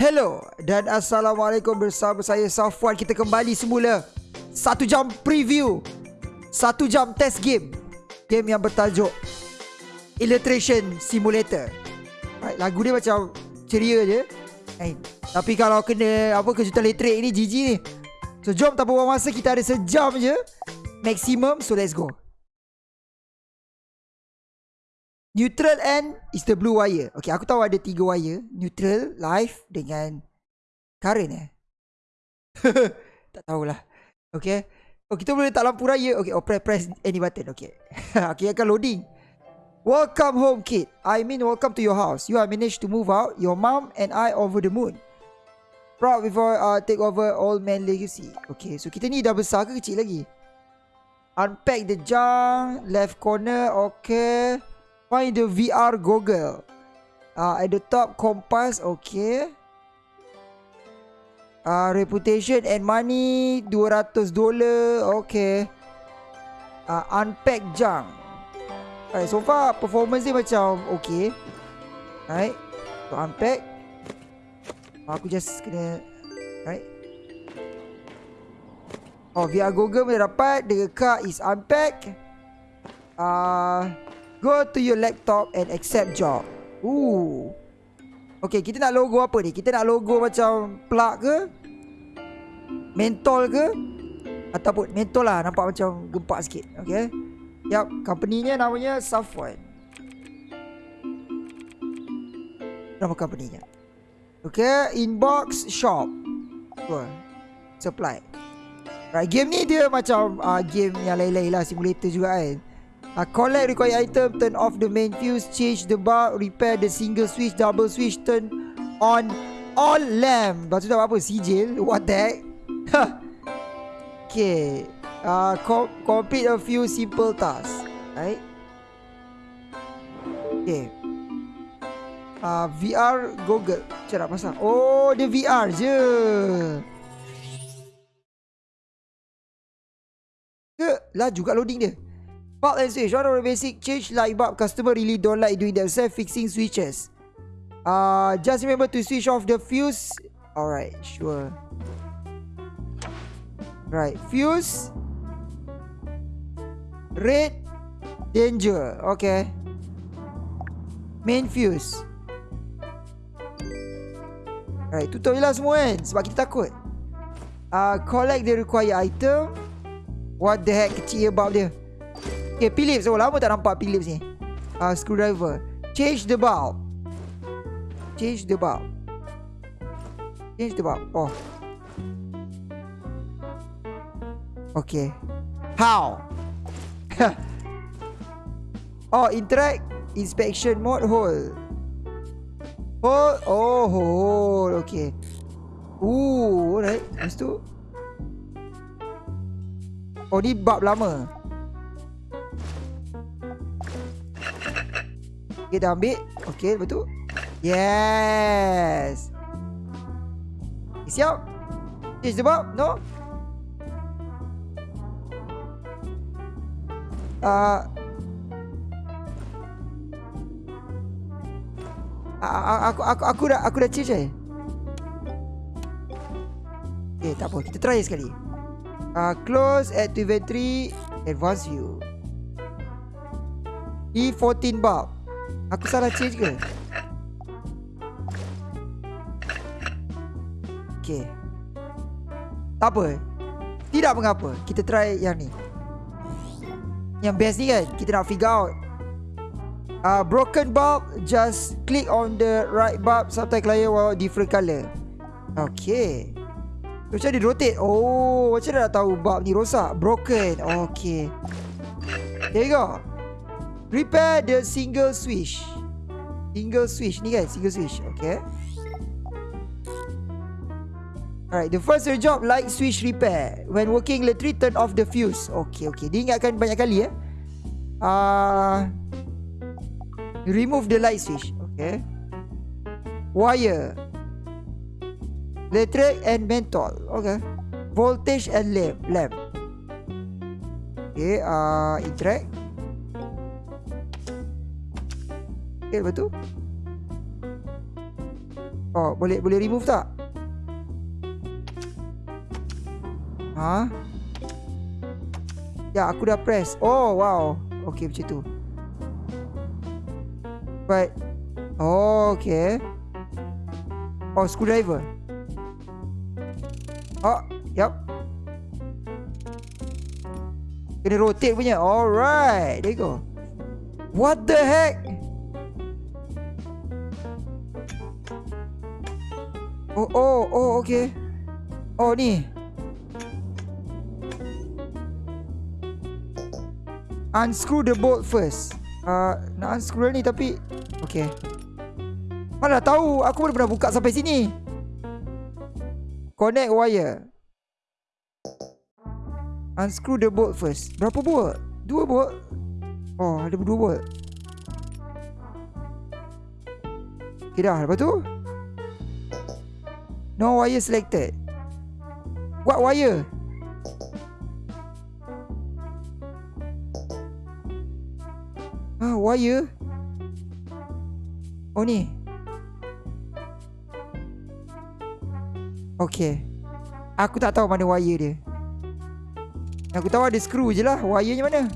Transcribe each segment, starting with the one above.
Hello dan Assalamualaikum bersama saya Safwan. Kita kembali semula Satu jam preview Satu jam test game. Game yang bertajuk Illustration Simulator. Right, Lagu dia macam ceria je. Eh, Tapi kalau kena apa kejutan elektrik ni GG ni. So jom tanpa buang masa kita ada sejam je. Maximum so let's go Neutral end is the blue wire. Okay, aku tahu ada tiga wire. Neutral, live dengan current eh. tak tahulah. Okay. Oh, kita boleh letak lampu raya. Okay, oh, press, press any button. Okay. okay, akan loading. Welcome home, kid. I mean, welcome to your house. You have managed to move out. Your mom and I over the moon. Proud before uh, take over old man legacy. Okay, so kita ni dah besar ke kecil lagi? Unpack the junk. Left corner. Okay. Find the VR goggle. Uh, at the top, compass. Okay. Uh, reputation and money. 200 dollar. Okay. Uh, unpack junk. Alright, so far performance dia macam okay. Alright. So, unpack. Aku just kena... Alright. Oh, VR goggle boleh dapat. The car is unpack. Ah... Uh, Go to your laptop and accept job. Ooh. Okay, kita nak logo apa ni? Kita nak logo macam plug ke? Mentol ke? Ataupun mentol lah. Nampak macam gempak sikit. Okay. Yup, company-nya namanya Safwan. Nama company-nya. Okay, inbox shop. Apa? Supply. Right, game ni dia macam uh, game yang lain-lain lah. Simulator juga kan. Uh, collect required item, turn off the main fuse, change the bulb, repair the single switch, double switch, turn on all lamp. Lepas tu dah apa? Sijil? What the heck? okay. Uh, co complete a few simple tasks. Right? Okay. Uh, VR Google. Cara pasang. Oh, dia VR je. Ke? Lah juga loading dia. Bulb and switch. One of basic change light bulb customer really don't like doing themselves fixing switches. Uh, just remember to switch off the fuse. Alright, sure. Right, fuse. Red. Danger. Okay. Main fuse. Right, tutup je lah semua kan. Sebab kita takut. Uh, collect the required item. What the heck kecil bulb dia. Okay, Philips. Oh, lama tak nampak Philips ni. Uh, screwdriver. Change the bulb. Change the bulb. Change the bulb. Oh. Okay. How? oh, interact. Inspection mode. Hold. Hold. Oh, hold. Okay. Ooh, alright. Lepas tu. Oh, ni bulb lama. Okay, dah ambil. Okay, betul. Yes. Okay, siap. Change the bulb. No. Uh, aku aku aku dah aku dah change eh. Okay, tak apa. Kita try sekali. Uh, close at inventory. Advance view. E14 bulb. Aku salah change ke? Okay Tak apa. Tidak mengapa. Kita try yang ni. Yang best ni kan Kita nak figure out. Uh, Broken bulb Just click on the right bulb Subtype layer While different colour. Okay Macam dia rotate? Oh Macam dah tahu bulb ni rosak? Broken. Okay There you go Repair the single switch. Single switch ni kan, single switch. Okay. Alright, the first job light switch repair. When working electric, turn off the fuse. Okay, okay. Dia ingatkan banyak kali eh. Uh, remove the light switch. Okay. Wire. Electric and menthol. Okay. Voltage and lamp. Lamp. Okay, uh, interact. Okay, lepas tu Oh, boleh boleh remove tak? Ha? Ya, aku dah press. Oh, wow. Okay, macam tu. But, oh, okay. Oh, screwdriver. Oh, yep. Kena rotate punya. Alright, there you go. What the heck? Oh, oh, ni. Unscrew the bolt first. Uh, nak unscrew ni tapi... Okay. Mana tahu, aku pun pernah buka sampai sini. Connect wire. Unscrew the bolt first. Berapa bolt? Dua bolt? Oh, ada dua bolt. Okay dah, lepas tu? No wire selected. What wire? Ah, wire. Oh ni. Okay. Aku tak tahu mana wire dia. Aku tahu ada skru je lah. Wirenya mana?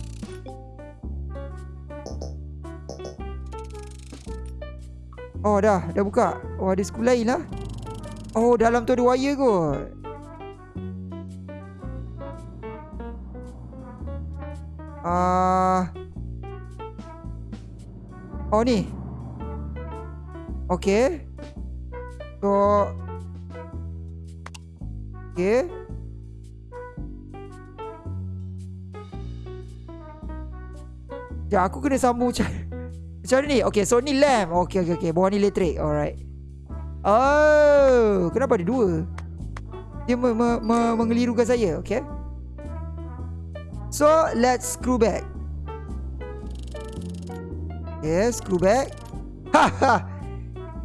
Oh dah, dah buka. Oh ada skru lain lah. Oh dalam tu ada wire kot. Ah. Uh, Oh ni. Okay So Okay Ya aku kena sambung macam Macam mana ni? Okay so ni lamp. Okay okay okay Bawah ni elektrik. Alright Oh Kenapa ada dua Dia me me me mengelirukan saya Okay So let's screw back Okay, screw back. Haha.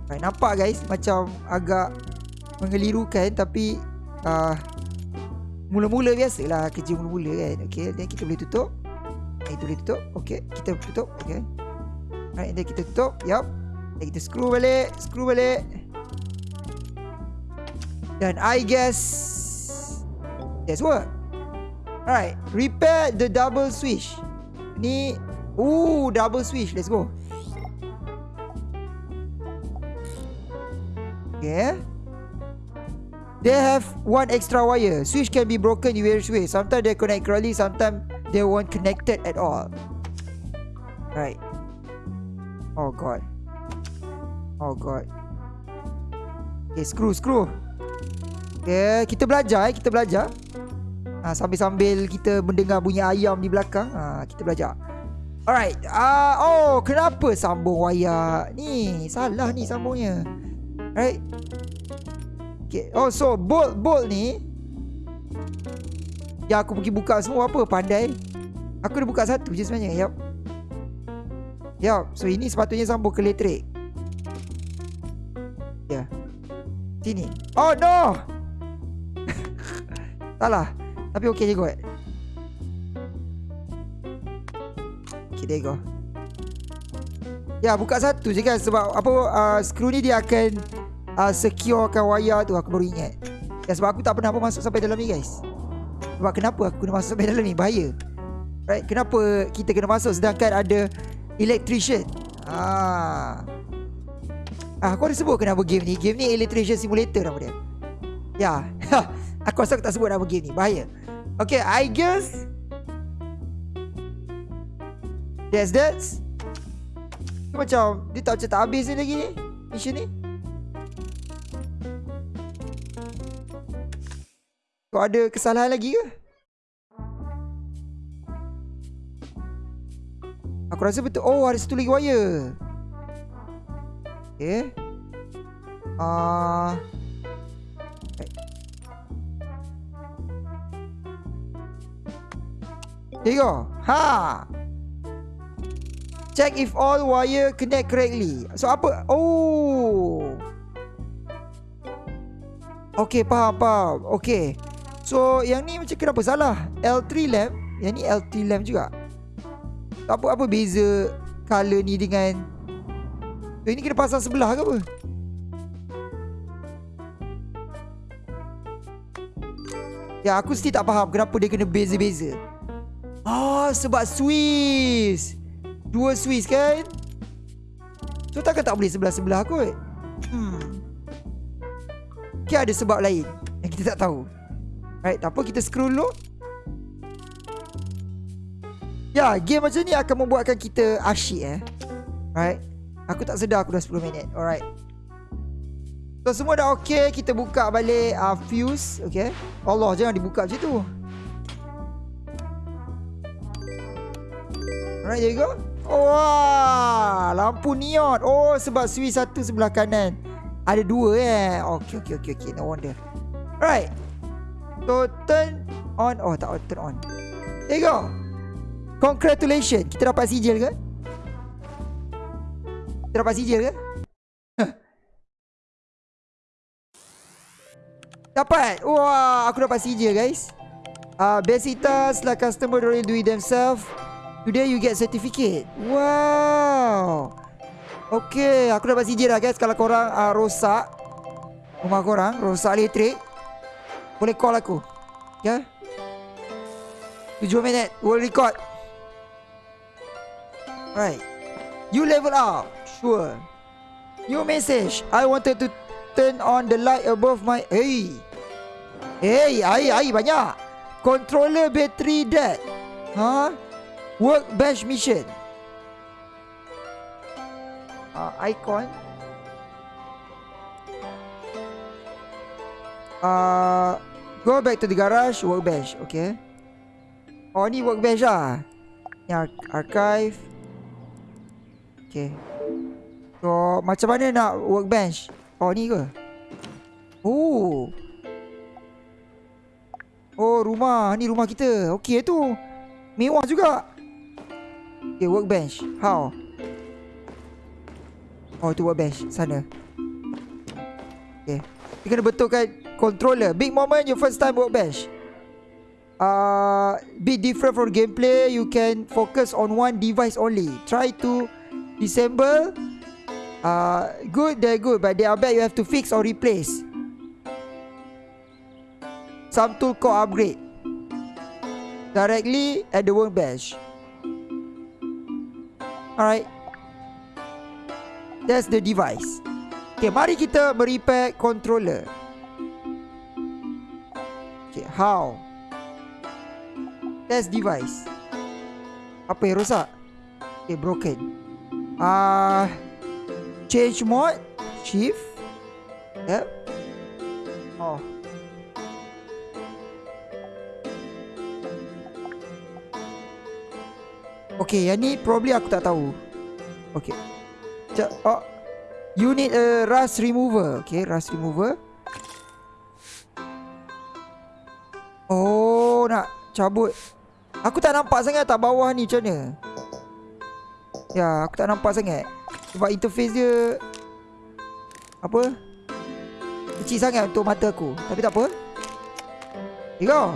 Right, nampak guys macam agak mengelirukan tapi uh, mula-mula biasalah kerja mula-mula kan. Okay, dan kita boleh tutup. Itu boleh tutup. Okay, kita tutup. Okay. Right, dan kita tutup. Yup. Dan kita screw balik, screw balik. Dan I guess that's what. Alright, repair the double switch. Ni Ooh, double switch. Let's go. Okay. They have one extra wire. Switch can be broken in various ways. Sometimes they connect correctly. Sometimes they won't connected at all. Right. Oh god. Oh god. Okay, screw, screw. Okay, kita belajar eh. Kita belajar. Ha, sambil-sambil kita mendengar bunyi ayam di belakang. Ha, kita belajar. Alright. Uh, oh, kenapa sambung wayar ni? Salah ni sambungnya. Right. Okay. Oh, so bolt bolt ni Ya aku pergi buka semua apa pandai. Aku dah buka satu je sebenarnya. Yap. Yap. So ini sepatutnya sambung ke elektrik. Ya. Yeah. Sini. Oh no. Salah. Tapi okey je kot. there you go. Ya buka satu je kan Sebab apa uh, Screw ni dia akan uh, Securekan wire tu. Aku baru ingat. Ya, Sebab aku tak pernah pun masuk sampai dalam ni guys. Sebab kenapa aku kena masuk sampai dalam ni? Bahaya. Right? Kenapa kita kena masuk Sedangkan ada Electrician? Ah, ah Aku ada sebut kenapa game ni. Game ni Electrician Simulator nama dia. Ya Aku rasa aku tak sebut nama game ni Bahaya. Okay I guess That's that. Macam Dia tak macam tak habis ni lagi ni Mission ni. Kau ada kesalahan lagi ke? Aku rasa betul. Oh ada satu lagi wire. Okay. Ah, uh, Here you go. Ha. Check if all wire connect correctly. So apa? Oh. Okay, faham, faham. Okay. So, yang ni macam kenapa salah? L3 lamp. Yang ni L3 lamp juga. Tak apa, apa beza color ni dengan... Eh, so, ini kena pasang sebelah ke apa? Ya, aku still tak faham kenapa dia kena beza-beza. Ah sebab Swiss. Dua Swiss kan? So takkan tak boleh sebelah-sebelah kot? Hmm. Mungkin ada sebab lain Yang kita tak tahu. Right tak apa kita scroll dulu? Ya game macam ni akan membuatkan kita asyik eh. Right? Aku tak sedar aku dah 10 minit. Alright. So semua dah okay Kita buka balik uh, Fuse Okay? Allah jangan dibuka macam tu There you go Wah Lampu neon Oh sebab switch satu sebelah kanan. Ada dua eh? Okay okay okay, okay. No wonder. Alright So turn on. Oh tak turn on. There you go. Congratulations. Kita dapat sijil ke? Kita dapat sijil ke? Dapat. Wah Aku dapat CJ guys. Uh, Besitas lah customer Don't do it themselves Today you get certificate. Wow. Okay Aku dapat CJ lah guys. Kalau korang uh, rosak Rumah korang Rosak elektrik Boleh call aku. Ya? Yeah? 7 minit We'll record. Right. You level up. Sure. New message. I wanted to turn on the light above my Hey. Hey, air, air banyak. Controller battery dead. Huh? Workbench mission. Uh, icon. Uh, go back to the garage. Workbench. Okay. Oh, ni workbench lah. Ni ar archive. Okay. So, macam mana nak workbench? Oh, ni ke? Oh. Oh rumah Ni rumah kita Okey tu Mewah juga Okay workbench. How? Oh tu workbench. Sana. Okay. Kita kena betulkan Controller. Big moment Your first time workbench. Uh, Bit different from gameplay. You can focus on one device only. Try to Disassemble uh, Good they're good But they are bad. You have to fix or replace. Some tool called upgrade. Directly at the workbench. Alright. That's the device. Okay, mari kita merepair controller. Okay, how? That's device. Apa yang rosak? Okay, broken. Ah, uh, change mode, shift. Yep. Oh. Okay, yang ni probably aku tak tahu. Okay. Oh. You need a rust remover. Okay, rust remover. Oh, nak cabut. Aku tak nampak sangat tak bawah ni macam mana. Ya, aku tak nampak sangat. Sebab interface dia... Apa? Kecil sangat untuk mata aku. Tapi tak apa. Here go.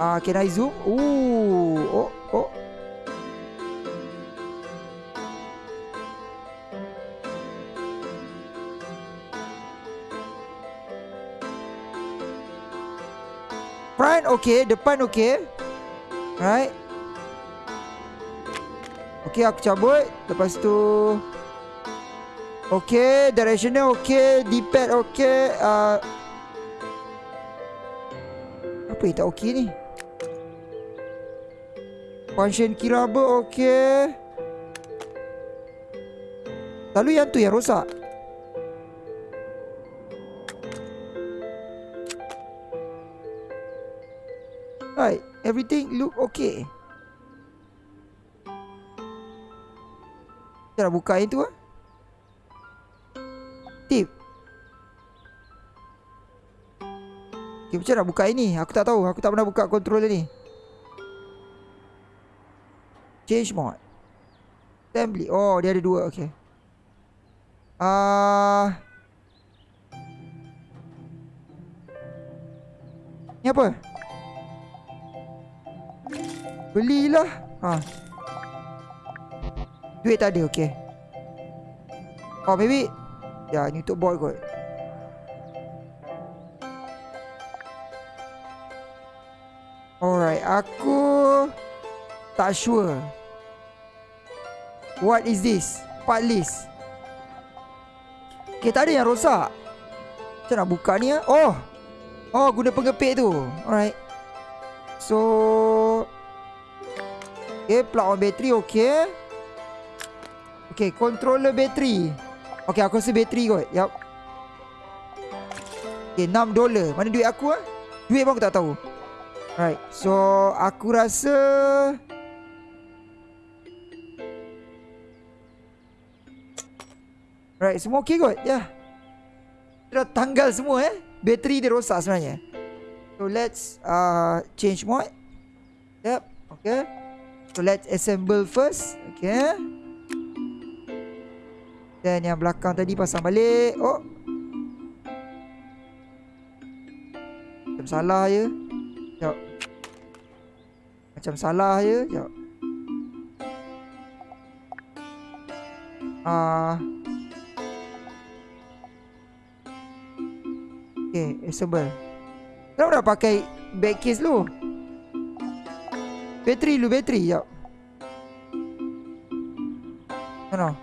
Uh, can I zoom? Ooh. Oh, oh. Okay Depan okay. Right Okay aku cabut. Lepas tu Okay Directional okay D-pad okay uh, Apa yang tak okay ni? Function key rubber okay. Lalu yang tu yang rosak everything look okay. Cara buka yang tu ah. Tip. Okay, macam nak buka ini? Aku tak tahu. Aku tak pernah buka controller ni. Change mode. Assembly. Oh, dia ada dua. Okay. Ah. Uh, ni apa? Belilah ha. Duit tak ada okay Oh maybe Ya ni untuk boy kot Alright, aku tak sure. What is this? Part list. Okay, tak ada yang rosak. Macam nak buka ni ah? Oh. Oh, guna pengepit tu. Alright. So Okay, plug on battery, okay Okay, controller battery Okay, aku rasa battery kot. Yup. Okay, 6 dolar Mana duit aku ah? Duit pun aku tak tahu. Alright, so aku rasa Alright, semua okay kot? Ya. Yeah. Dah tanggal semua eh? Bateri dia rosak sebenarnya. So let's uh, change mode. Yep, okay So let's assemble first. Okay. Dan yang belakang tadi pasang balik. Oh. Macam salah je Sekejap Macam salah je Sekejap Ah, uh, Okay, assemble. Kenapa dah pakai back case lu? Bateri lu, bateri. Sekejap. Mana?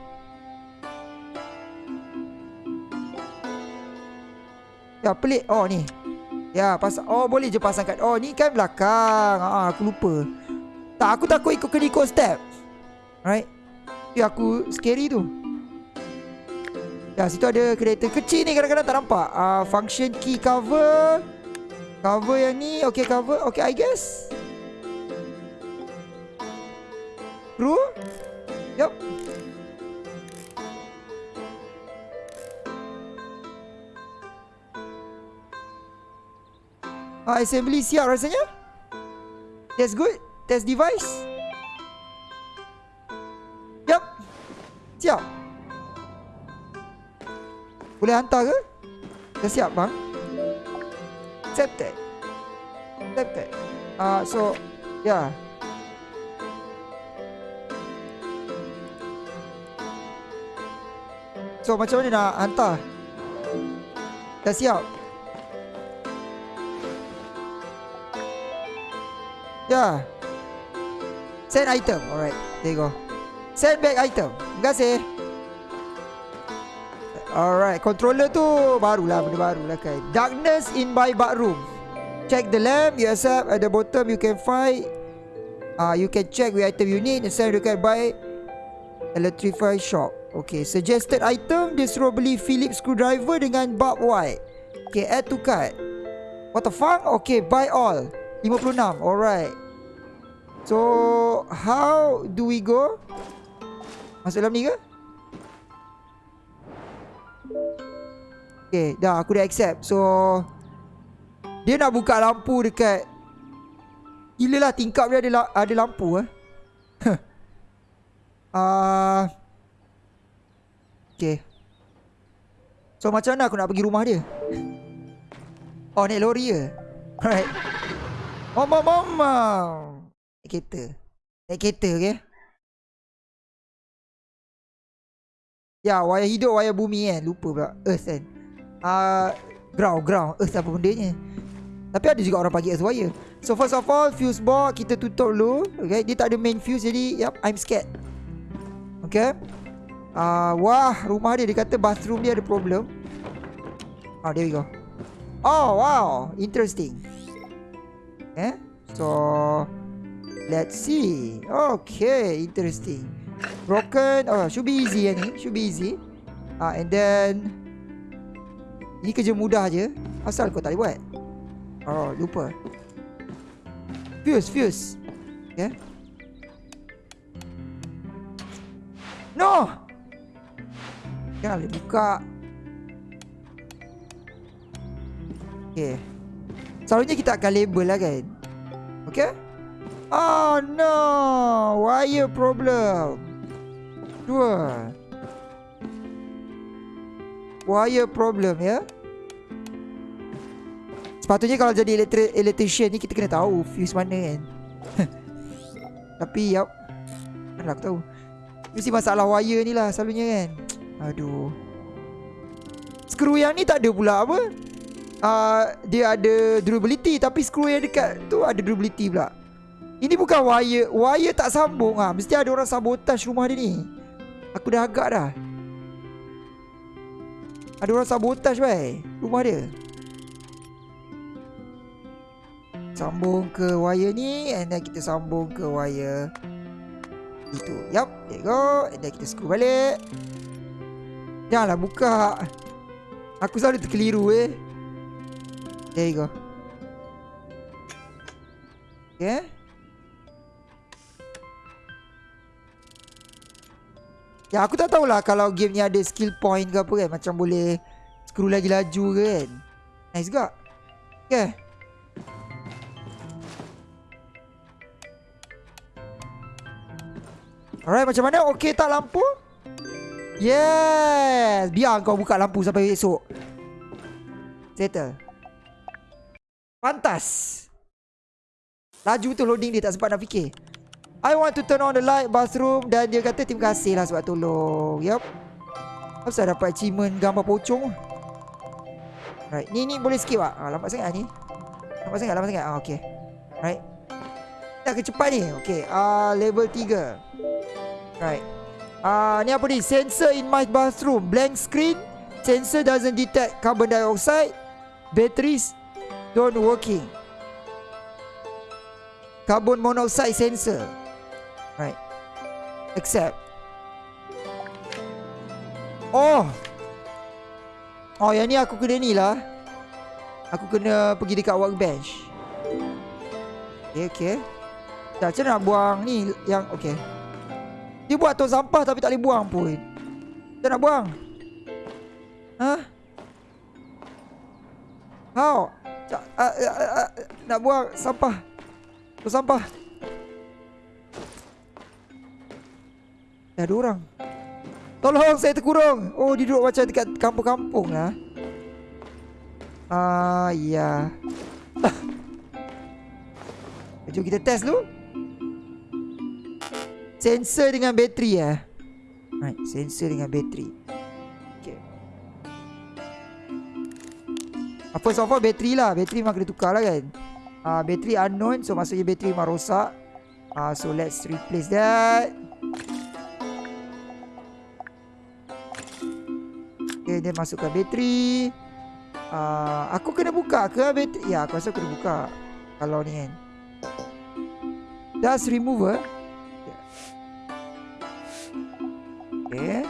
Ya, pelik. Oh, ni. Ya, pasang. Oh, boleh je pasang kat. Oh, ni kan belakang. Ah, aku lupa. Tak, aku takut ikut kena ikut step. Right? Ya, aku scary tu. Ya, situ ada kereta kecil ni kadang-kadang tak nampak. Ah, function key cover. Cover yang ni. Okay, cover. Okay, I guess. Assembly siap rasanya? That's good. Test device. Yup. Siap. Boleh hantar ke? Dah siap bang. Accepted Accepted Ah, uh, so Yeah So macam mana nak hantar? Dah siap yeah. Send item. Alright There you go. Send back item. Terima kasih. Alright Controller tu Barulah benda baru lah kan. Darkness in my bathroom. Check the lamp. You accept At the bottom you can find Ah, uh, You can check which item you need. And send can buy Electrify shop. Okay, suggested item Dia suruh beli Philips screwdriver Dengan bulb white Okay, add to cart What the fuck? Okay, buy all 56 Alright. So How do we go? Masuk dalam ni ke? Okay, dah aku dah accept. So Dia nak buka lampu dekat Gila lah tingkap dia ada, ada lampu eh. Uh, Okay. So macam mana aku nak pergi rumah dia? Oh naik lori ke? Alright Mama mama Naik kereta. Naik kereta okay Ya wayar hidup wayar bumi kan Lupa pula Earth kan? Uh, Ground ground. Earth apa benda ni Tapi ada juga orang pagi earth wire. So first of all Fuse box kita tutup dulu Okay Dia tak ada main fuse jadi Yep I'm scared. Okay Uh, wah, rumah dia dia kata bathroom dia ada problem. Oh, there we go. Oh, wow. Interesting. Eh? So, let's see. Okay, interesting. Broken. Oh, should be easy ni. Should be easy. Ah, and then ini kerja mudah je. Asal kau tak boleh buat. Oh, lupa. Fuse, fuse. Okay. No! Jangan buka Okay Selalunya kita akan label lah kan? Okay Oh no! Wire problem. Dua. Wire problem ya? Sepatutnya kalau jadi elektri electrician ni Kita kena tahu fuse mana kan? Tapi yup. Mana aku tahu. Mesti masalah wire ni lah selalunya kan? Aduh. Skru yang ni tak ada pula apa uh, dia ada durability tapi skru yang dekat tu ada durability pula. Ini bukan wire, wire tak sambung ah. Mesti ada orang sabotage rumah dia ni. Aku dah agak dah. Ada orang sabotage bai rumah dia. Sambung ke wire ni And then kita sambung ke wire Itu Yup There you go And then kita screw balik Janganlah buka Aku selalu terkeliru eh There you go Okay Ya aku tak tahulah Kalau game ni ada skill point ke apa kan Macam boleh Screw lagi laju ke kan Nice juga Okay Alright, macam mana? Okey tak lampu? Yes! Biar kau buka lampu sampai esok. Settle. Pantas. Laju tu loading dia tak sempat nak fikir. I want to turn on the light bathroom dan dia kata terima kasih lah sebab tolong. Yup. Apa dapat achievement gambar pocong? Right, ni ni boleh skip ah. ah lambat sangat ni. Lambat sangat, lambat sangat. Ah, okay. Right. Kita ke cepat ni. Okay, ah level 3. Right. Ah, ni apa ni? Sensor in my bathroom. Blank screen. Sensor doesn't detect carbon dioxide. Batteries don't working. Carbon monoxide sensor. Right. Accept. Oh. Oh, yang ni aku kena ni lah. Aku kena pergi dekat workbench. Okay, okay. Tak, macam nak buang ni yang... Okay. Dia buat tong sampah tapi tak boleh buang pun. Kita nak buang. Ha? How? Tak, uh, uh, uh, nak buang sampah. Tong sampah. Dah ada orang. Tolong saya terkurung. Oh, dia duduk macam dekat kampung-kampung lah. Ah, uh, ya. Jom kita test dulu. Sensor dengan bateri ya. Right, sensor dengan bateri. First of all, bateri lah. Bateri memang kena tukar lah kan. Uh, bateri unknown. So, maksudnya bateri memang rosak. Uh, so, let's replace that. Okay, then masukkan bateri. Uh, aku kena buka ke bateri? Ya, aku rasa aku kena buka. Kalau ni kan. Dust remover. Okay.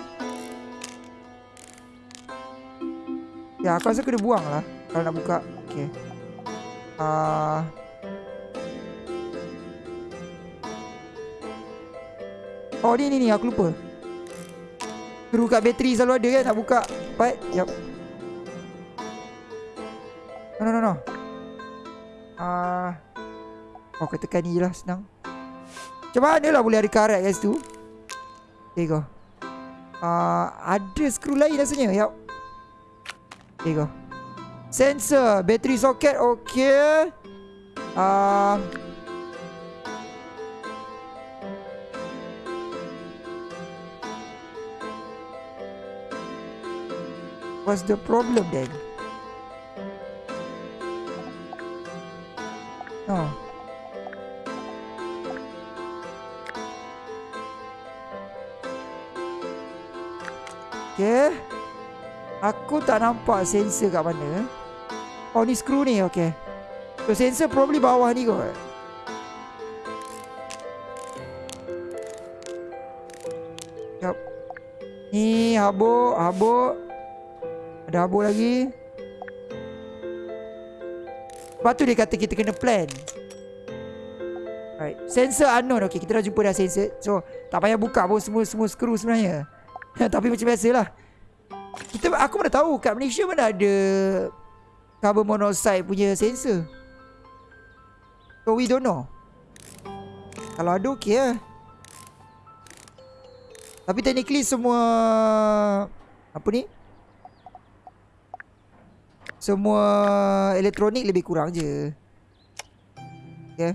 Ya, aku rasa kena buang lah Kalau nak buka Okay uh... Oh, ni ni ni Aku lupa. Screw kat bateri selalu ada kan Nak buka. Part Yup. No no no no. Uh... Oh, kita tekan ni je lah Senang. Macam mana lah boleh ada karat guys tu There you go uh, Ada skru lain rasanya. Yup. There you go Sensor. Battery socket Okay uh, What's the problem then? Oh Okay Aku tak nampak sensor kat mana Oh ni skru ni Okay. So sensor probably bawah ni kot. Yup. Ni habuk Habuk. Ada habuk lagi. Lepas tu dia kata kita kena plan. Right. Sensor unknown Okay. Kita dah jumpa dah sensor. So tak payah buka pun semua semua skru sebenarnya. Tapi macam biasa lah Kita, Aku mana tahu Kat Malaysia mana ada Carbon monoxide punya sensor. So we don't know. Kalau ada okey lah. Tapi technically semua Apa ni? Semua Elektronik lebih kurang je. Okay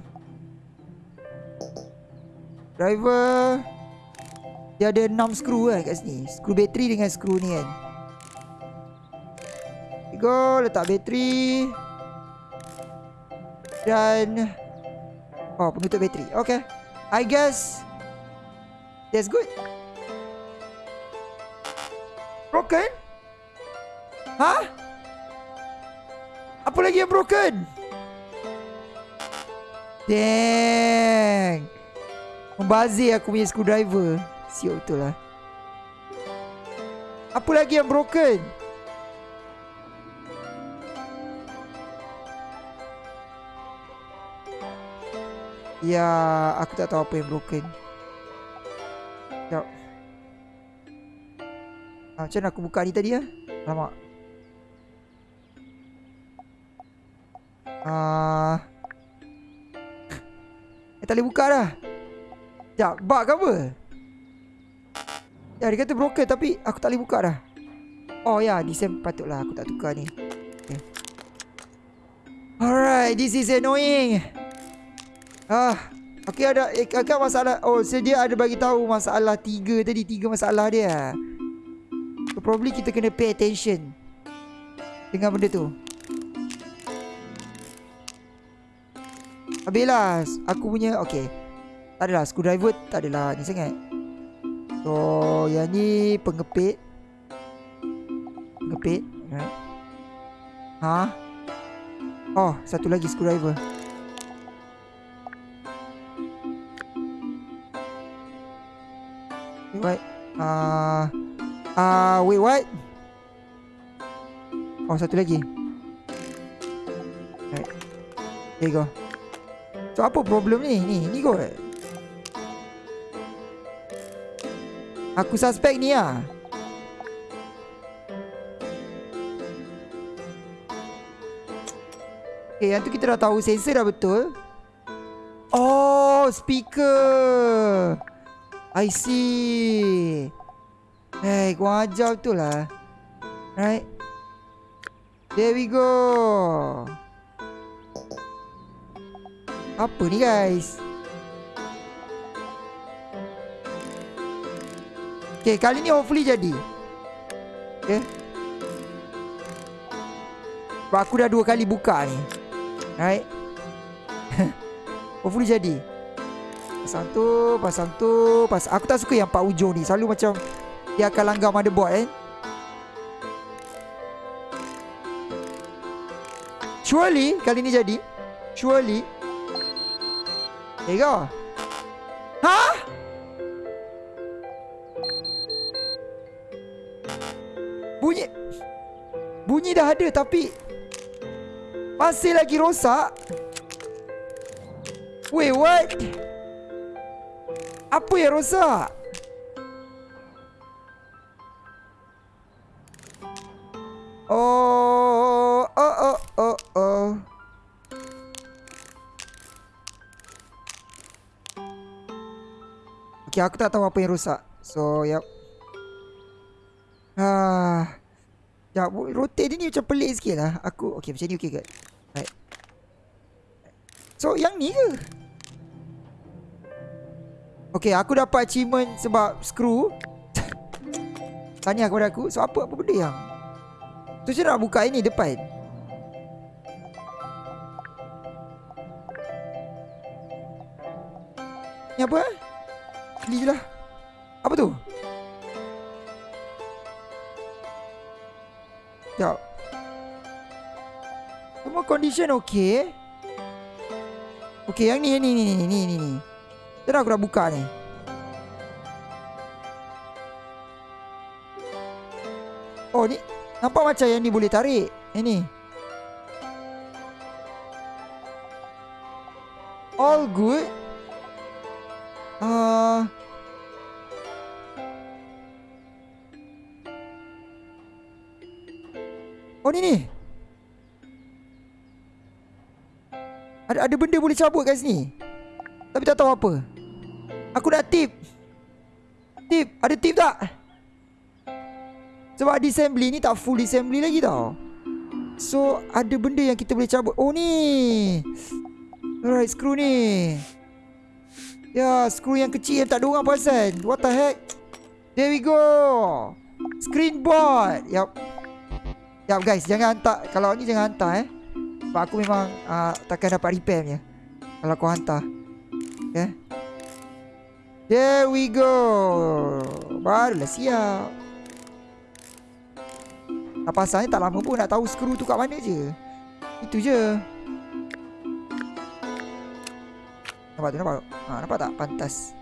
Driver dia ada 6 skru kan kat sini. Skru bateri dengan skru ni kan We go. Letak bateri. Dan... Oh, penutup bateri. Okay. I guess... That's good. Broken? Hah? Apa lagi yang broken? Dang. Membazir aku punya screwdriver. Siap betul lah. Apa lagi yang broken? Ya, aku tak tahu apa yang broken. Sekejap. Ah, macam mana aku buka ni tadi ya? Lama. Ah. eh, tak boleh buka dah. Sekejap, bug ke apa? Ya, dia kata broken tapi aku tak boleh buka dah. Oh ya, Disem patutlah aku tak tukar ni. Okay. Alright, this is annoying. Ah, okay ada eh, agak masalah. Oh, sedia ada bagi tahu masalah tiga tadi, tiga masalah dia. So, probably kita kena pay attention dengan benda tu. Habislah aku punya okay. Tak adalah screwdriver tak adalah ni sangat. So yang ni pengepit Pengepit. Ha Oh satu lagi screwdriver Ah uh, Wait what? Oh satu lagi. Right There you go. So apa problem ni? Ni ni kot. Aku suspect ni lah. Okay yang tu kita dah tahu Sensor dah betul. Oh speaker. I see Hey kau ajar betul lah Right There we go Apa ni guys Okay, kali ni hopefully jadi. Okay. Sebab aku dah dua kali buka ni. Right. hopefully jadi. Pasang tu, pasang tu, pasang. Aku tak suka yang pak ujung ni. Selalu macam dia akan langgar motherboard eh. Surely kali ni jadi. Surely. Go. Hah? Bunyi Bunyi dah ada tapi Masih lagi rosak Wait what Apa yang rosak Okay aku tak tahu apa yang rosak So yep Ah. Ya, rotate ni macam pelik sikit lah. Aku, okay macam ni okay ke? Right. So, yang ni ke? Okay, aku dapat achievement sebab screw. Tanya kepada aku. So, apa apa benda yang? Tu saya nak buka ini depan. Ni je lah. Apa tu? Sekejap. Semua condition okey? Okey yang ni ni ni ni ni ni ni. Dah aku dah buka ni. Oh ni Nampak macam yang ni boleh tarik. Yang ni Ada benda boleh cabut kat sini. Tapi tak tahu apa. Aku nak tip. Tip Ada tip tak? Sebab disassembly ni tak full disassembly lagi tau. So ada benda yang kita boleh cabut. Oh ni. Alright screw ni. Ya screw yang kecil yang tak ada orang perasan. What the heck? There we go. Screen board Yup Ya guys, jangan hantar. Kalau ni jangan hantar eh. Sebab aku memang uh, takkan dapat repair punya. Kalau kau hantar. Okay. There we go. Barulah siap. Apa asalnya tak lama pun nak tahu skru tu kat mana je. Itu je. Nampak tu nampak? Ha, nampak tak? Pantas.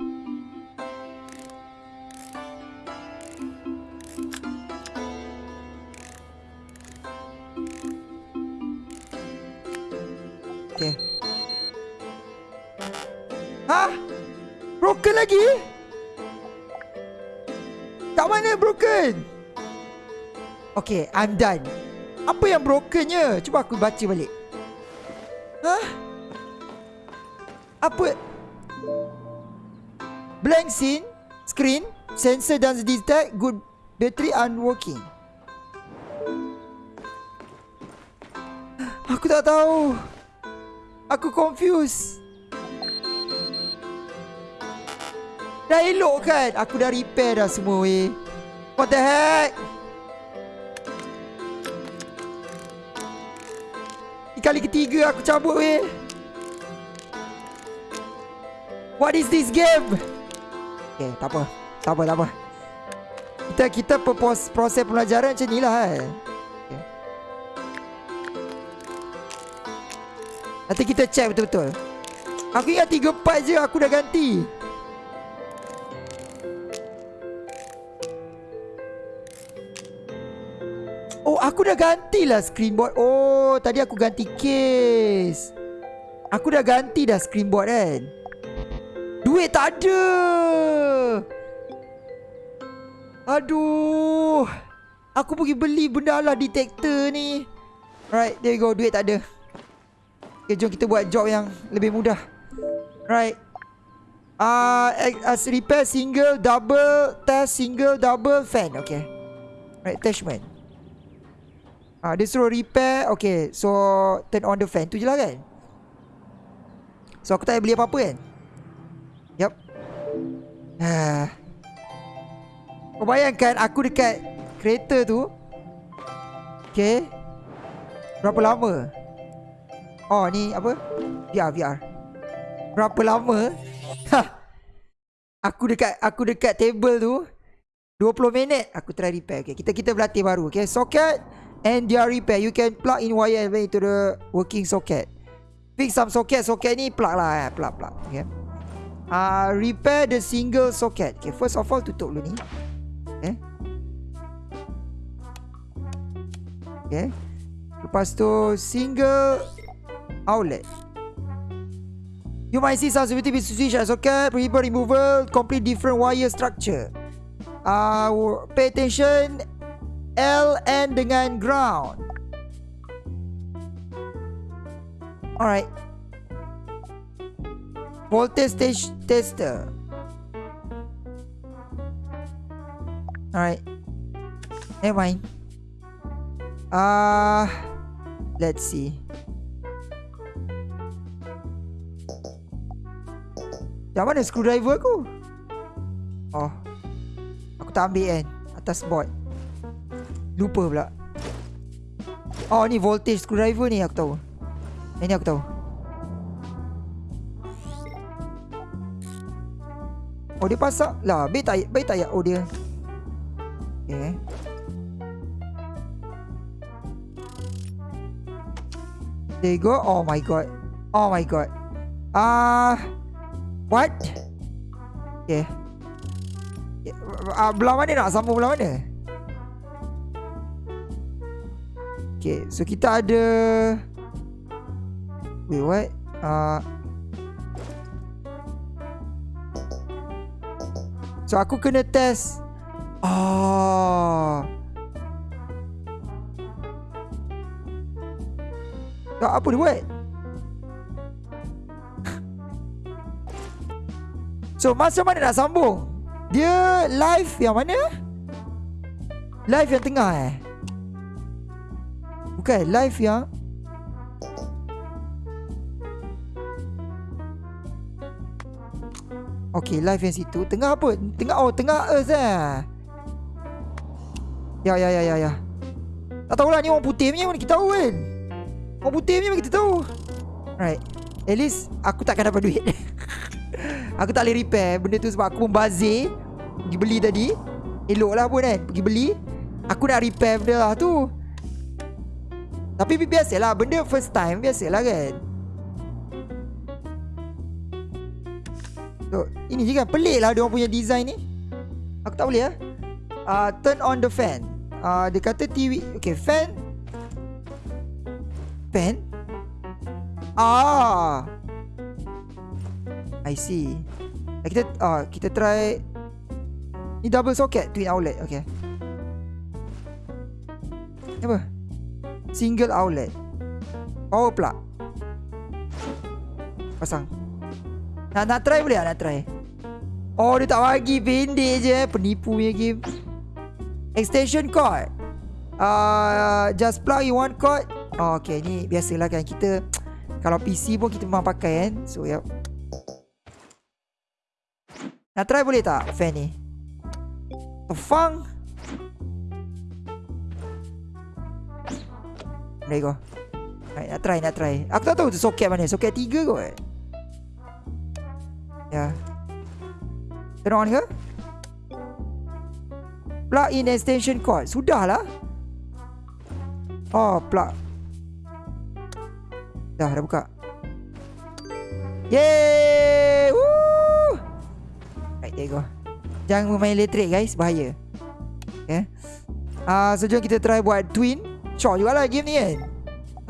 Ha? Broken lagi? Kat mana broken? Okay, I'm done. Apa yang brokennya? Cuba aku baca balik. Hah? Apa? Blank scene, screen, sensor doesn't detect, good battery unworking. Aku tak tahu. Aku confused. Dah elok kan? Aku dah repair dah semua weh. What the heck? Ini kali ketiga aku cabut weh. What is this game? Okay, tak apa. Tak apa, tak apa. Kita kita proses, proses pelajaran macam ni lah. Okay. Nanti kita check betul-betul. Aku ingat tiga part je aku dah ganti. Aku dah gantilah screen board. Oh, tadi aku ganti case. Aku dah ganti dah screen board kan. Duit tak ada. Aduh. Aku pergi beli benda lah detector ni. Right, there you go. Duit tak ada. Okay, jom kita buat job yang lebih mudah. Right. Ah, uh, repair single, double, test single, double, fan. Okay. Right, attachment. Ah, dia suruh repair. Okay, so turn on the fan. Tu je lah kan? So, aku tak payah beli apa-apa kan? Yup. Kau bayangkan aku dekat kereta tu. Okay. Berapa lama? Oh, ni apa? VR, VR. Berapa lama? Ha. Aku dekat aku dekat table tu 20 minit aku try repair. Okay, kita kita berlatih baru. Okay, socket and dia repair. You can plug in wire into the working socket. Fix some socket. Socket ni plug lah. Eh. Plug, plug. Okay. Uh, repair the single socket. Okay, first of all tutup dulu ni. Okay. Okay. Lepas tu single outlet. You might see some sensitivity switch and socket, prohibit removal, complete different wire structure. Uh, pay attention L N dengan ground. Alright. Voltage stage tester. Alright. Never mind. Ah, uh, let's see. Yang mana screwdriver aku? Oh. Aku tak ambil kan atas board. Lupa pula. Oh ni voltage screwdriver ni aku tahu. Ini aku tahu. Oh dia pasang lah Baik tak Baik tak ya? Oh dia. Okay There you go. Oh my god. Oh my god. Ah uh, What Okay uh, Belah mana nak? Sambung belah mana Okay, so kita ada Wait, what? Uh, so aku kena test Ah. Tak apa dia buat? So masa mana nak sambung? Dia live yang mana? Live yang tengah eh? Bukan live yang Okay live yang situ Tengah apa? Tengah oh tengah earth eh Ya ya ya ya ya Tak tahulah ni orang putih punya mana kita tahu kan. Orang putih punya mana kita tahu. Right. At least aku takkan dapat duit. aku tak boleh repair benda tu sebab aku membazir pergi beli tadi. Elok lah pun kan pergi beli. Aku nak repair benda lah tu. Tapi biasalah benda first time biasalah kan. So, ini kan pelik lah dia punya design ni. Aku tak boleh lah. Uh, turn on the fan. Uh, dia kata TV. Okay, fan. Fan? Ah. I see. Kita uh, kita try ni double socket twin outlet. Okay. Apa? Single outlet. Power plug. Pasang. Nak nak try boleh tak? Nak try? Oh dia tak bagi pendek je. Penipu punya game. Extension cord. Uh, Just plug in one cord. Oh, Okay. Ni biasalah kan Kita. Kalau PC pun kita memang pakai kan. So yep Nak try boleh tak? Fan ni. Tefang. There you go Right, nak try, nak try Aku tak tahu tu soket mana Soket 3 kot Ya yeah. Turn on ke? Plug in extension cord. Sudahlah. Oh, plug. Dah, dah buka. Yeay! Woo! Right, there you go. Jangan main elektrik guys, bahaya. Okay. Ah, uh, so jom kita try buat twin. Shock jugalah game ni kan.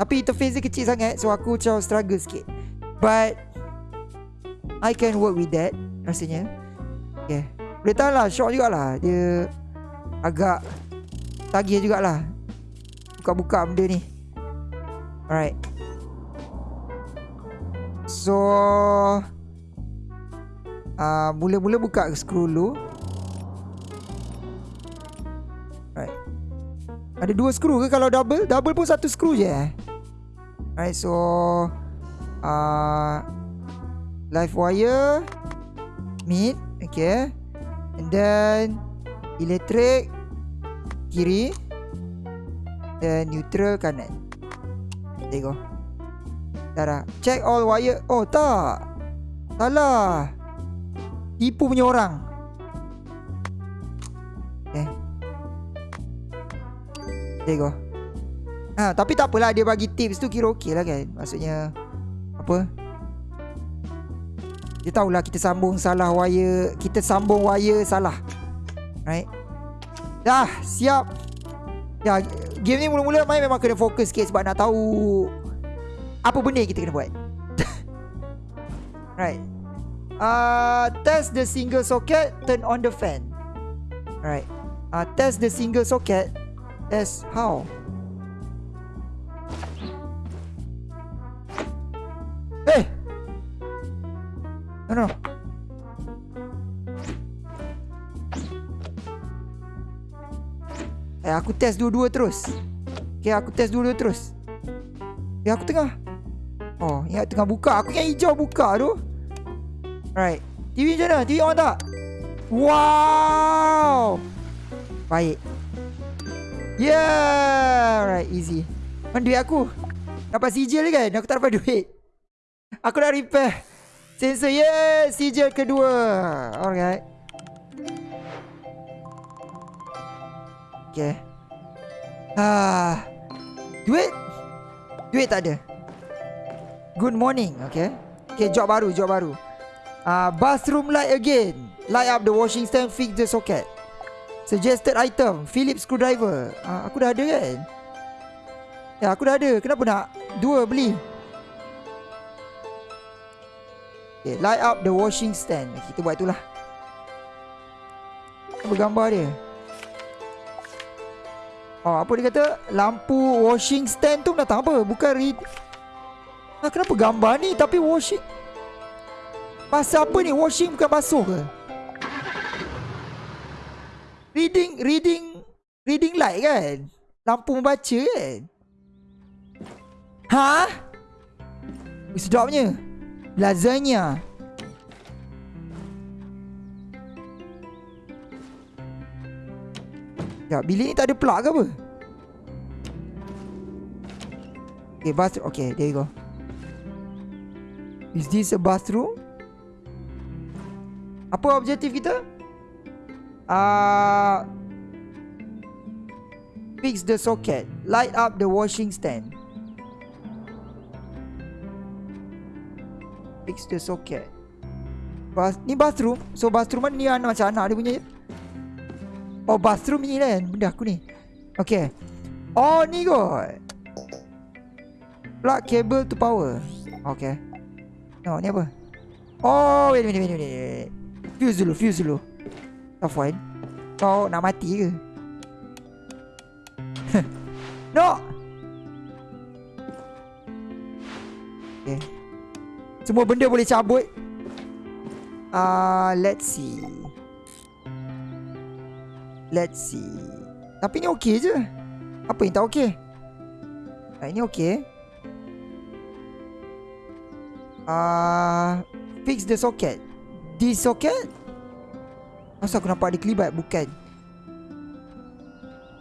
Tapi interface dia kecil sangat so aku macam struggle sikit. But I can work with that rasanya. Okay Boleh tahan lah Shock jugalah Dia Agak Tagih jugalah Buka-buka benda ni Alright So uh, Mula-mula buka skru dulu Ada dua skru ke kalau double? Double pun satu skru je eh? Alright so uh, Live wire Mid Okay. And then Elektrik Kiri. Dan neutral kanan. There you go. Dah dah. Check all wire. Oh tak. Salah. Tipu punya orang There go Ha, tapi tak apalah dia bagi tips tu kira okey lah kan. Maksudnya Apa? Dia tahulah kita sambung salah wire Kita sambung wire salah. Right? Dah siap. Ya Game ni mula-mula main memang kena fokus sikit Sebab nak tahu Apa benda kita kena buat. Right. Uh, Test the single socket Turn on the fan. Right. Uh, Test the single socket Test how hey! No, no. Eh, aku test dua-dua terus. Okay, aku test dua-dua terus. Eh, aku tengah. Oh, ingat tengah buka. Aku yang hijau buka tu. Right. TV macam mana? TV on tak? Wow. Baik. Yeah. Right, easy. Mana duit aku? Dapat sijil kan? Aku tak dapat duit. Aku dah repair. Sensor yes Sijil kedua Alright Okay ah, Duit Duit tak ada Good morning Okay Okay job baru Job baru uh, Bathroom light again Light up the washing stand Fix the socket Suggested item Philips screwdriver uh, Aku dah ada kan Ya aku dah ada Kenapa nak Dua beli Okay, light up the washing stand. Kita buat itulah. Apa gambar dia? Oh, apa dia kata? Lampu washing stand tu datang apa? Bukan read. Ah, kenapa gambar ni tapi washing? Pasal apa ni? Washing bukan basuh ke? Reading, reading, reading light kan? Lampu membaca kan? Ha? Sedapnya. Lasagna. Ya, bilik ni tak ada plug ke apa? Okay, bathroom. Okay, there you go. Is this a bathroom? Apa objektif kita? Uh, fix the socket. Light up the washing stand. Fix the socket. Bas ni bathroom. So bathroom ni anak macam anak dia punya. Oh bathroom ni kan benda aku ni. Okay. Oh ni kot. Plug cable to power. Okay. No, ni apa? Oh, wait, wait, wait, wait. Fuse dulu, fuse dulu. Afwan. Kau nak mati ke? no! Okay. Semua benda boleh cabut. Ah, uh, let's see. Let's see. Tapi ni okey je. Apa yang tak okey? Ah, ini okey. uh, Fix the socket This socket Masa aku nampak dia kelibat Bukan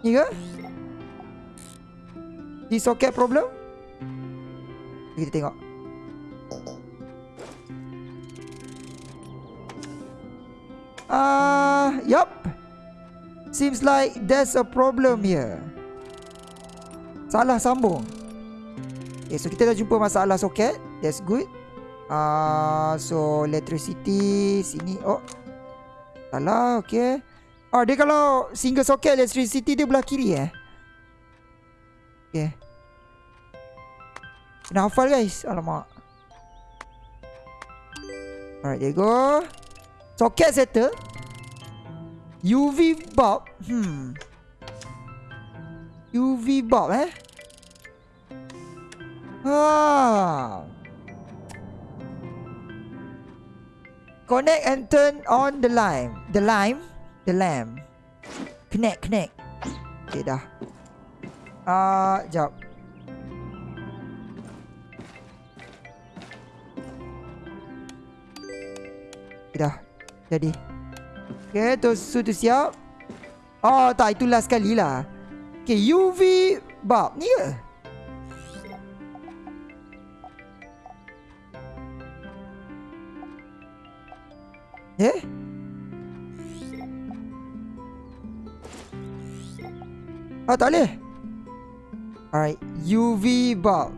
Ni ke This socket problem Kita tengok Ah, uh, yup. Seems like there's a problem here. Salah sambung. Okay, so kita dah jumpa masalah soket. That's good. Ah, uh, so electricity sini. Oh. Salah, okey. Oh, dia kalau single socket electricity dia belah kiri eh. Okey. Kena hafal guys. Alamak. Alright, there you go. Socket settle. UV bulb. Hmm. UV bulb eh. Ah. Connect and turn on the lime. The lime? The lamp. Connect, connect. Okay, dah. Ah, uh, jap. Okay, dah. Jadi. Okay, tu sudah siap. Oh, tak. Itu last kali lah. Okay, UV bulb ni ke? Eh? Oh tak boleh? Alright UV bulb.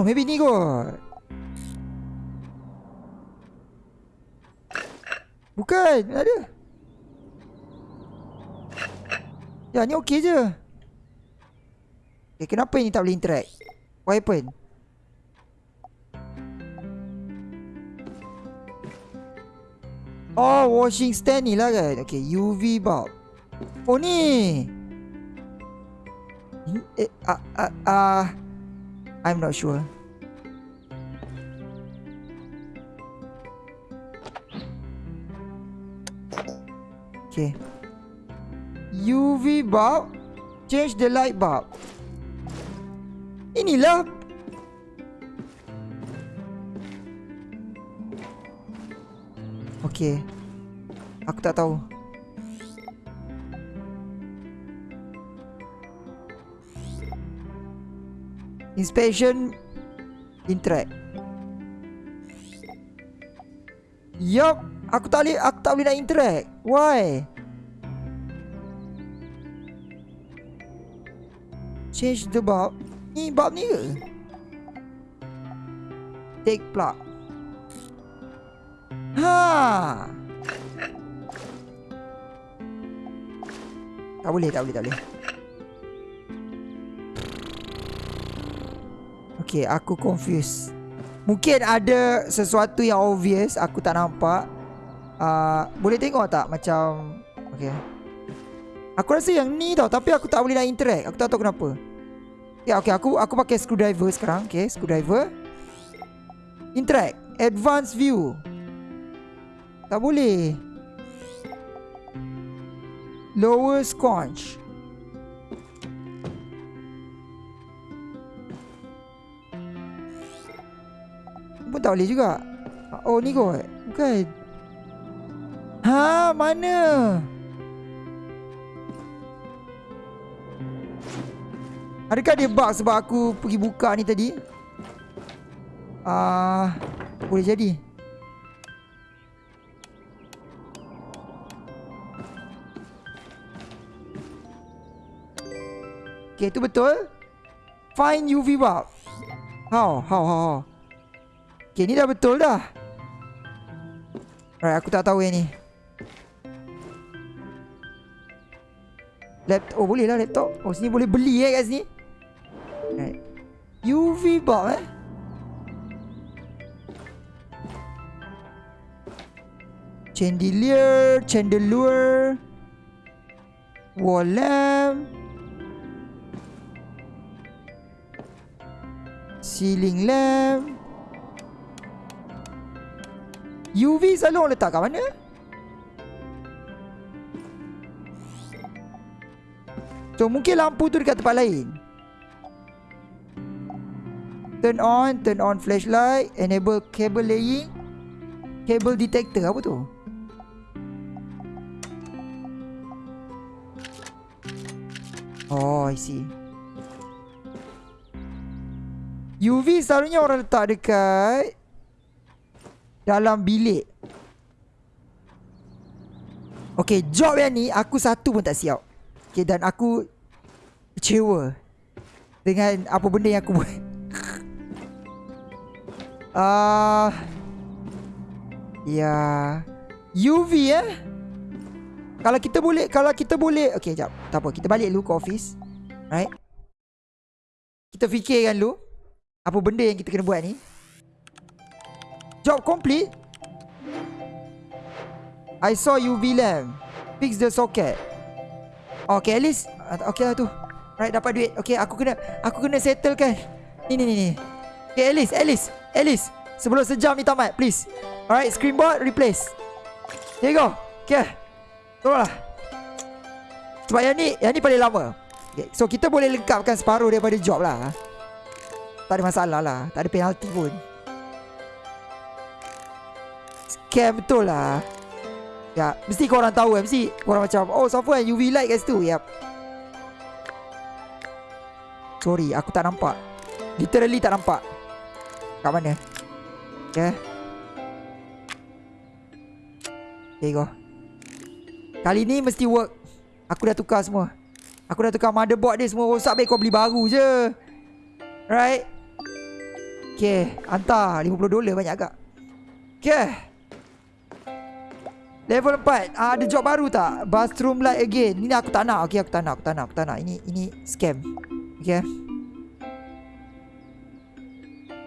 Oh maybe ni kot. Bukan Ada. Ya ni okey je. Eh kenapa ni tak boleh interact? What happened Oh, washing stand ni lah kan. Okay, UV bulb. Oh ni. Eh, ah, ah, ah. I'm not sure. Okay. UV bulb. Change the light bulb. Inilah Okay Aku tak tahu. Inspection Interact. Yup Aku tak boleh Aku tak boleh nak interact. Why? Change the bulb. Ni bulb ni ke? Take plug Ha. Tak boleh, tak boleh, tak boleh. Okay, aku confused. Mungkin ada sesuatu yang obvious aku tak nampak. Uh, boleh tengok tak macam Okay Aku rasa yang ni tau Tapi aku tak boleh nak interact Aku tak tahu kenapa Ya okay aku aku pakai screwdriver sekarang Okay screwdriver Interact Advanced view tak boleh. Lower sconch. Pun tak boleh juga. Oh ni kot. Bukan. Ha mana? Adakah dia bug sebab aku pergi buka ni tadi? Ah, uh, boleh jadi. Okay, itu betul. Find UV bulb. How? How? How? how? Okay, ni dah betul dah. Alright, aku tak tahu yang ni. Laptop. Oh, boleh lah laptop. Oh, sini boleh beli eh kat sini. Alright. UV bulb eh. Chandelier, chandelier, wall lamp. Ceiling lamp UV selalu orang letak kat mana? So mungkin lampu tu dekat tempat lain Turn on Turn on flashlight Enable cable laying Cable detector Apa tu? Oh I see UV selalunya orang letak dekat dalam bilik. Okay, job yang ni aku satu pun tak siap. Okay, dan aku kecewa dengan apa benda yang aku buat. Ah, uh, ya, UV eh. Kalau kita boleh, kalau kita boleh, okay, jap, tak apa, kita balik dulu ke office, right? Kita fikirkan dulu. Apa benda yang kita kena buat ni? Job complete. I saw UV lamp Fix the socket. Okay at least Okay lah tu. Right dapat duit. Okay aku kena Aku kena settle kan Ni ni ni ni. Okay at least At least At least. Sebelum sejam ni tamat Please. Alright screen board replace. Here you go. Okay Tolonglah Sebab yang ni Yang ni paling lama. Okay. So kita boleh lengkapkan separuh daripada job lah tak ada masalah lah. Tak ada penalti pun. Scam betul lah. Ya Mesti korang tahu kan Mesti korang macam Oh siapa UV light kat situ? Yap. Sorry aku tak nampak. Literally tak nampak. Kat mana? Okay There you go. Kali ni mesti work. Aku dah tukar semua. Aku dah tukar motherboard dia semua. Rosak Baik kau beli baru je Right? Okay Hantar. 50 dolar banyak agak. Okay. Level 4 ah, Ada job baru tak? Bathroom light again. Ini aku tak nak. Okay aku tak nak Aku tak nak Aku tak nak. Ini ini scam. Okay.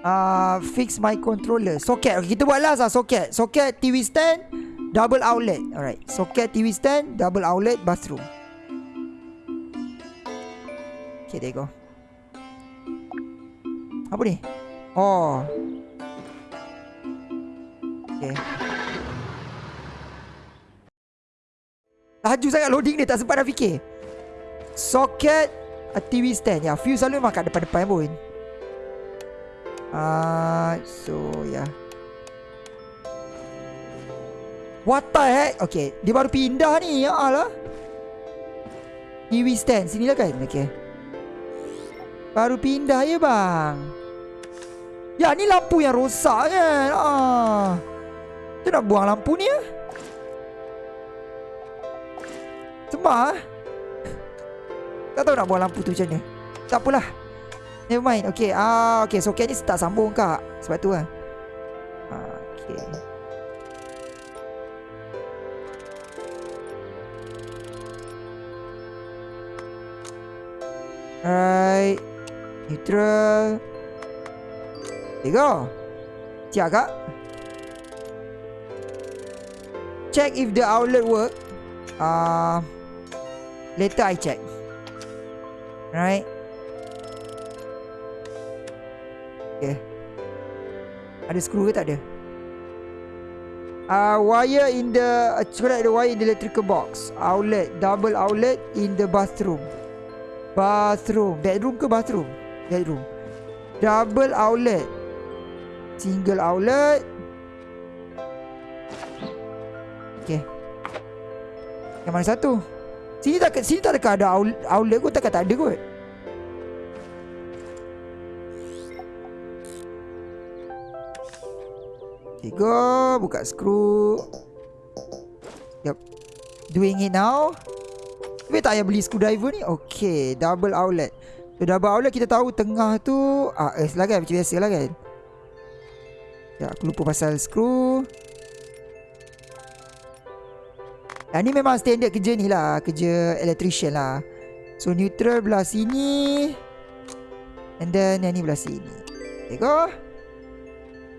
Uh, fix my controller. Socket. Okay, Kita buat last lah Socket. Socket TV stand Double outlet. Alright. Socket TV stand Double outlet Bathroom. Okay there you go Apa ni Oh. Okay. Laju sangat loading ni tak sempat nak fikir. Socket a TV stand. Ya, fuse selalu memang kat depan-depan pun. Ah, uh, so ya. Yeah. What the heck? Okay, dia baru pindah ni. Ya Allah. TV stand sini lah kan? Okay. Baru pindah ya bang. Ya ni lampu yang rosak kan? Ah. Kita nak buang lampu ni ya Sembah ah. Tak tahu nak buang lampu tu macam mana. Tak apalah. Never mind. Okay ah, Okay soket ni tak sambung kak. Sebab tu lah ah, Okay Alright. Neutral Tiga Siap kak Check if the outlet work. Uh, Later I check. Right Okay. Ada skru ke tak ada? Uh, Wire in the Correct the wire in the electrical box. Outlet Double outlet in the bathroom. Bathroom. Bedroom ke bathroom? Bedroom. Double outlet Single outlet Okay Yang mana satu Sini tak sini tak dekat ada outlet kot takkan tak ada kot. Okay, go. Buka skru. Yep. Doing it now. Tapi tak payah beli screwdriver ni. Okay. Double outlet. So, double outlet kita tahu tengah tu. Ah, eh, lah kan. Macam biasa lah kan. Ya, aku lupa pasal skru. Yang ni memang standard kerja ni lah. Kerja electrician lah. So, neutral belah sini. And then, yang ni belah sini. Okay, go.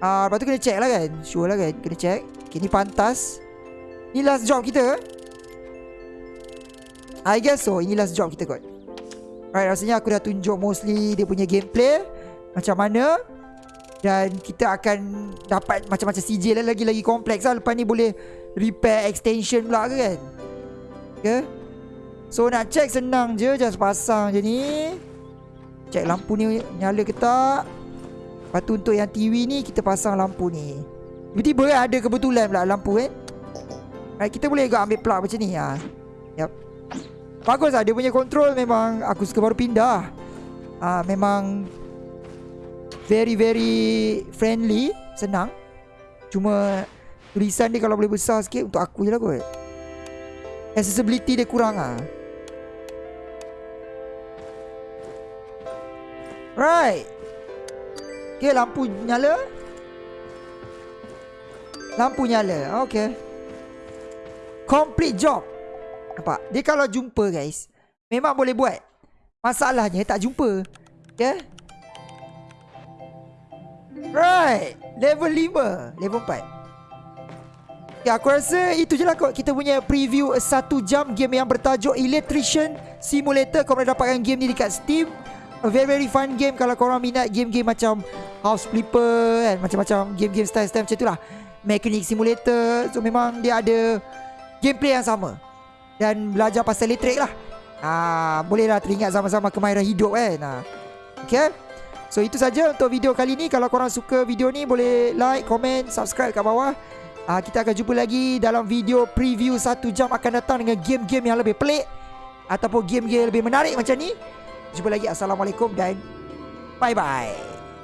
Ah, uh, lepas tu kena check lah kan Sure lah kan Kena check Okay ni pantas Ni last job kita I guess so Ini last job kita kot Alright rasanya aku dah tunjuk mostly Dia punya gameplay Macam mana Dan kita akan Dapat macam-macam CJ lah Lagi-lagi kompleks lah. Lepas ni boleh Repair extension pula ke kan? Okay So nak check senang je Just pasang je ni. Check lampu ni nyala ke tak? Lepas tu untuk yang TV ni Kita pasang lampu ni. Tiba-tiba kan ada kebetulan pula lampu kan right, Kita boleh juga ambil plug macam ni ha. Yep. Bagus lah Dia punya control memang Aku suka baru pindah. Ha, Memang Very very Friendly Senang. Cuma Tulisan dia kalau boleh besar sikit Untuk aku je lah kot. Accessibility dia kurang lah Right. Okay lampu nyala. Lampu nyala Okay. Complete job. Nampak? Dia kalau jumpa guys Memang boleh buat. Masalahnya tak jumpa Okay Right. Level 5 Level 4 Okay aku rasa Itu je lah kot. Kita punya preview Satu jam game yang bertajuk Electrician Simulator. Boleh dapatkan game ni dekat Steam. A very very fun game. Kalau korang minat game-game macam House Flipper kan Macam-macam game-game style-style macam tu lah Mechanic Simulator. So memang dia ada Gameplay yang sama. Dan belajar pasal elektrik lah. Ha, Boleh lah teringat sama-sama kemahiran hidup kan. Ha. Okay So itu saja untuk video kali ni. Kalau korang suka video ni Boleh like, komen, subscribe kat bawah. Ha, Kita akan jumpa lagi dalam video preview Satu jam akan datang dengan game-game yang lebih pelik Ataupun game-game lebih menarik macam ni. Jumpa lagi. Assalamualaikum dan Bye bye